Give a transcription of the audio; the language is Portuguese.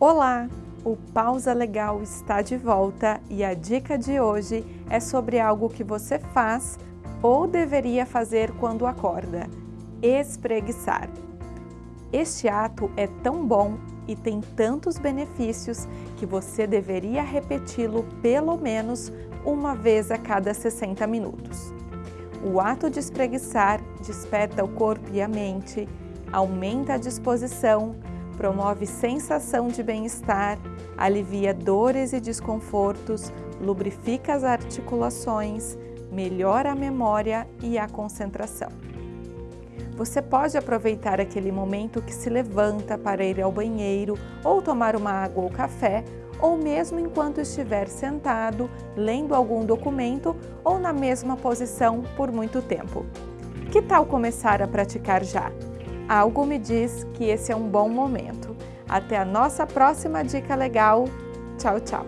Olá! O Pausa Legal está de volta e a dica de hoje é sobre algo que você faz ou deveria fazer quando acorda, espreguiçar. Este ato é tão bom e tem tantos benefícios que você deveria repeti-lo pelo menos uma vez a cada 60 minutos. O ato de espreguiçar desperta o corpo e a mente, aumenta a disposição, promove sensação de bem-estar, alivia dores e desconfortos, lubrifica as articulações, melhora a memória e a concentração. Você pode aproveitar aquele momento que se levanta para ir ao banheiro ou tomar uma água ou café, ou mesmo enquanto estiver sentado, lendo algum documento ou na mesma posição por muito tempo. Que tal começar a praticar já? Algo me diz que esse é um bom momento. Até a nossa próxima dica legal. Tchau, tchau!